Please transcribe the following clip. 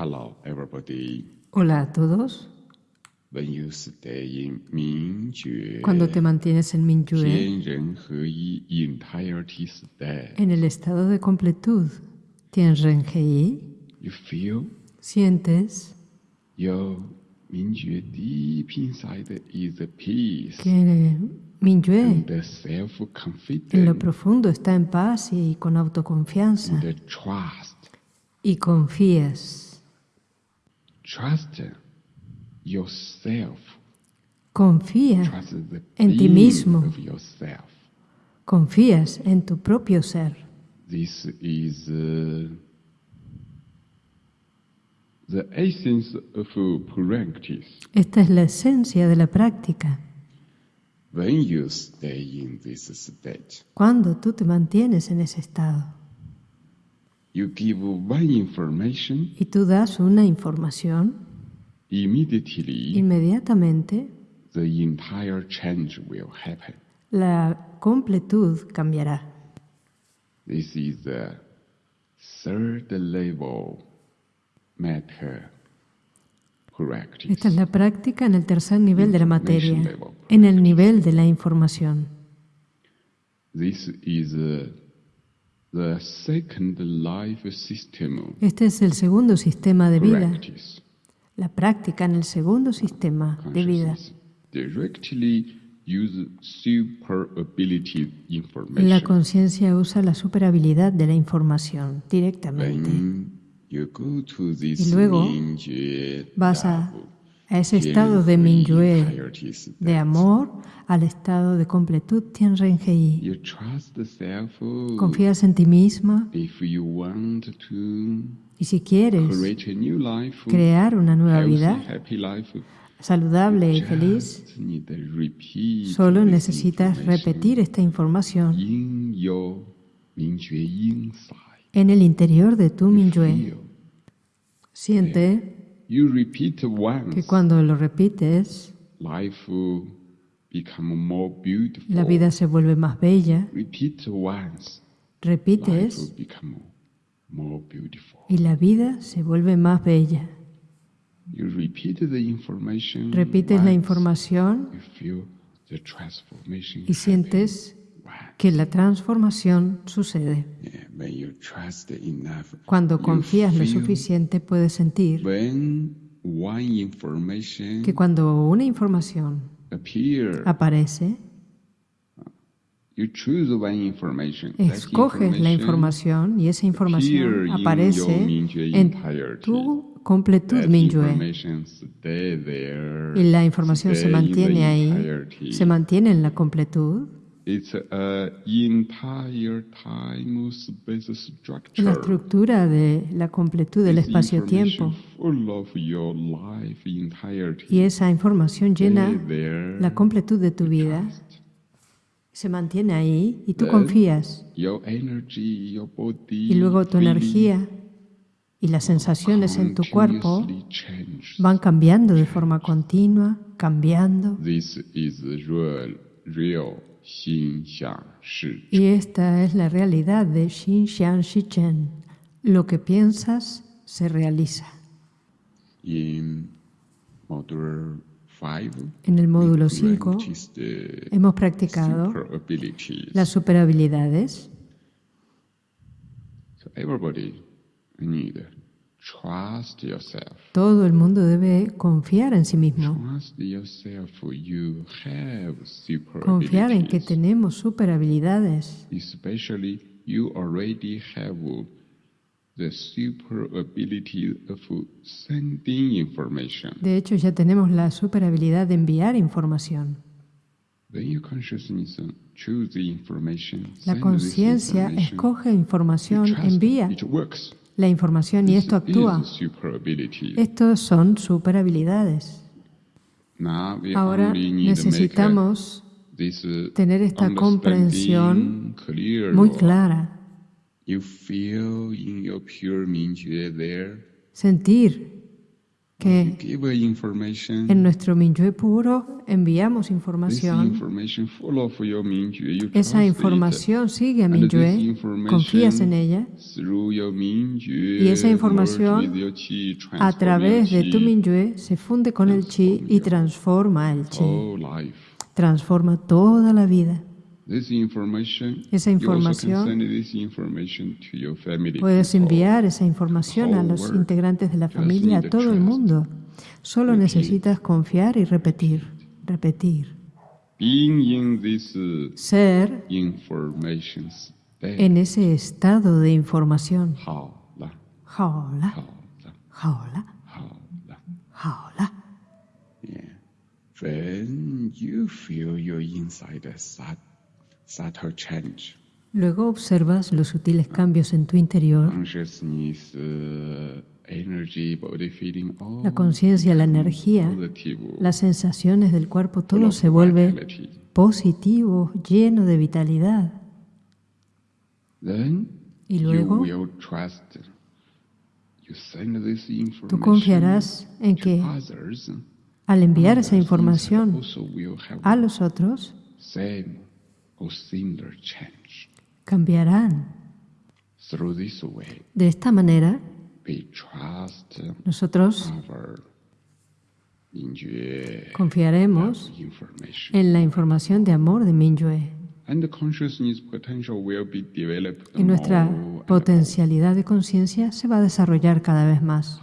Hello, everybody. Hola a todos. Cuando te mantienes en Mingyue, en el estado de completud, sientes que en lo profundo está en paz y con autoconfianza y confías. Trust yourself. Confía, Trust En ti mismo. of yourself. confías en tu propio ser. This is uh, the essence of practice. Esta es la esencia de la práctica. When you stay in this state, Cuando tú te mantienes en ese estado you give one information, y tú das una información, immediately inmediatamente the entire change will happen. la completud cambiará. This is the third level matter practice. Esta es la práctica en el tercer nivel de la materia, en el nivel de la información. This is uh, the second life system Este es el segundo sistema de vida, la práctica en el segundo sistema de vida. La information. conciencia usa la superabilidad de la información directamente. Y luego Vas a, a ese estado de Mingyue, de amor, al estado de completud Tianren Hei. You trust the self. Confías en ti misma y si quieres crear una nueva vida saludable y feliz, solo necesitas repetir esta información en el interior de tu Mingyue. Siente You repeat once, que cuando lo repites, life will become more beautiful. la vida se vuelve más bella. Repeat once, life Repites will become more beautiful. y la vida se vuelve más bella. You repeat the information. Repites la información You feel the transformation. y sientes. Que la transformación sucede. Cuando confías lo suficiente, puedes sentir que cuando una información aparece, escoges la información y esa información aparece en tu completud there, Y la información se mantiene ahí, se mantiene en la completud. It's a entire time space structure. La estructura de la completud del espacio-tiempo. Y esa información llena there, la completud de tu vida. Se mantiene ahí y tú Then, confías. Your energy, your body, y luego tu energía y las sensaciones en tu cuerpo van cambiando de forma continua, cambiando. This is real. Y esta es la realidad de Xin Xian Shichen. Lo que piensas se realiza. In module 5, En el módulo we 5 practice the hemos practicado las superhabilidades. So everybody need trust yourself. Todo el mundo debe confiar en sí mismo. You have super Confiar en que tenemos superhabilidades. Especially you already have the super ability of sending information. De hecho, ya tenemos la superhabilidad de enviar información. When your consciousness choose the information, La conciencia escoge información, envía It works. La información y esto actúa. Estos son superhabilidades. Ahora necesitamos uh, tener esta comprensión muy clara, sentir que en nuestro Minyue puro enviamos información. Mingyue. Esa información sigue a information confías en ella Mingyue, y esa información a través de tu qi, Minyue se funde con el chi y transforma el chi, transforma toda la vida. Esa información, puedes enviar esa información a los integrantes de la familia, a todo el mundo. Solo necesitas confiar y repetir, repetir. Ser en ese estado de información. Jaola. Jaola. Jaola. When you feel your inside as Luego observas los sutiles cambios en tu interior, uh, la conciencia, la energía, las sensaciones del cuerpo, todo se vuelve positivo, lleno de vitalidad. Y luego tú confiarás en que al enviar esa información a los otros, cambiarán. De esta manera, nosotros confiaremos en la información de amor de Minyue y nuestra potencialidad de conciencia se va a desarrollar cada vez más.